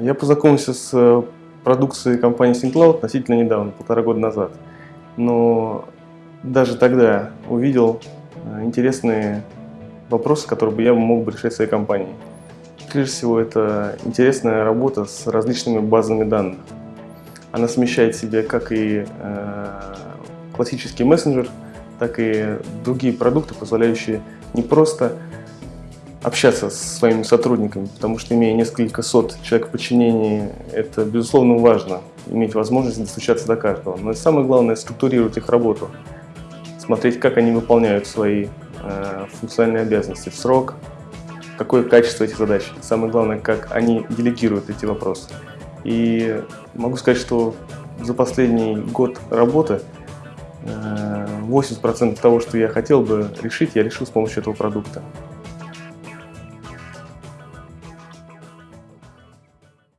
Я познакомился с э, продукцией компании SyncCloud относительно недавно, полтора года назад. Но даже тогда увидел э, интересные вопросы, которые бы я мог бы решать в своей компании. Прежде всего, это интересная работа с различными базами данных. Она смещает в себе как и э, классический мессенджер, так и другие продукты, позволяющие не просто общаться с своими сотрудниками, потому что имея несколько сот человек в подчинении, это безусловно важно, иметь возможность достучаться до каждого. Но самое главное – структурировать их работу, смотреть, как они выполняют свои э, функциональные обязанности в срок, какое качество этих задач. Самое главное, как они делегируют эти вопросы. И могу сказать, что за последний год работы 80% э, того, что я хотел бы решить, я решил с помощью этого продукта.